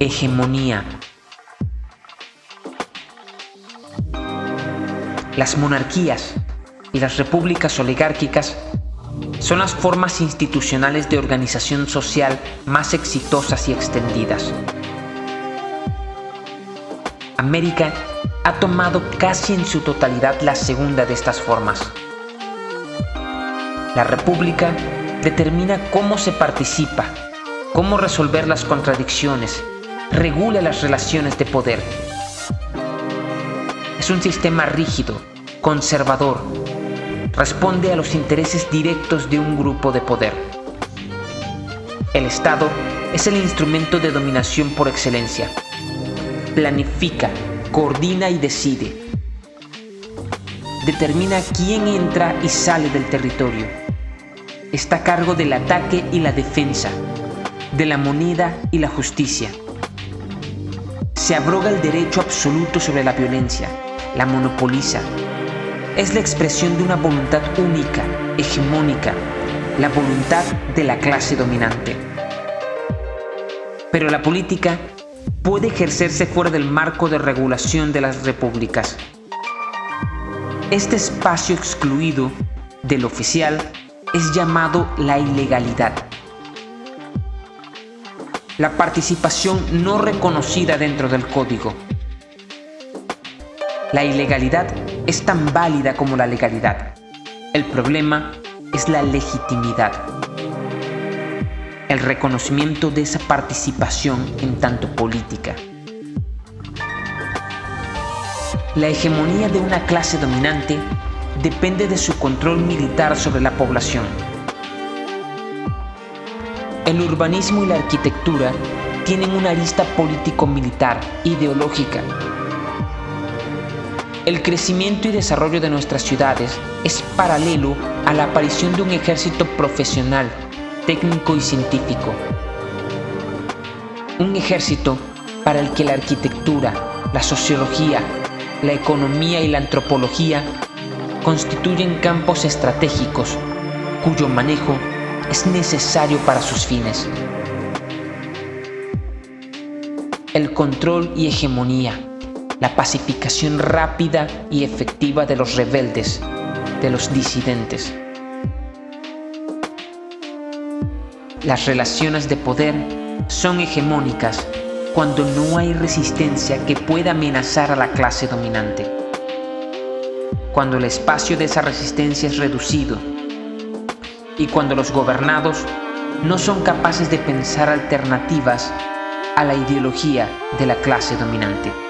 hegemonía. Las monarquías y las repúblicas oligárquicas son las formas institucionales de organización social más exitosas y extendidas. América ha tomado casi en su totalidad la segunda de estas formas. La república determina cómo se participa, cómo resolver las contradicciones, regula las relaciones de poder. Es un sistema rígido, conservador, responde a los intereses directos de un grupo de poder. El Estado es el instrumento de dominación por excelencia. Planifica, coordina y decide. Determina quién entra y sale del territorio. Está a cargo del ataque y la defensa, de la moneda y la justicia. Se abroga el derecho absoluto sobre la violencia, la monopoliza, es la expresión de una voluntad única, hegemónica, la voluntad de la clase dominante. Pero la política puede ejercerse fuera del marco de regulación de las repúblicas. Este espacio excluido del oficial es llamado la ilegalidad. La participación no reconocida dentro del código. La ilegalidad es tan válida como la legalidad. El problema es la legitimidad. El reconocimiento de esa participación en tanto política. La hegemonía de una clase dominante depende de su control militar sobre la población. El urbanismo y la arquitectura tienen una arista político-militar, ideológica, el crecimiento y desarrollo de nuestras ciudades es paralelo a la aparición de un ejército profesional, técnico y científico. Un ejército para el que la arquitectura, la sociología, la economía y la antropología constituyen campos estratégicos cuyo manejo es necesario para sus fines. El control y hegemonía la pacificación rápida y efectiva de los rebeldes, de los disidentes. Las relaciones de poder son hegemónicas cuando no hay resistencia que pueda amenazar a la clase dominante. Cuando el espacio de esa resistencia es reducido y cuando los gobernados no son capaces de pensar alternativas a la ideología de la clase dominante.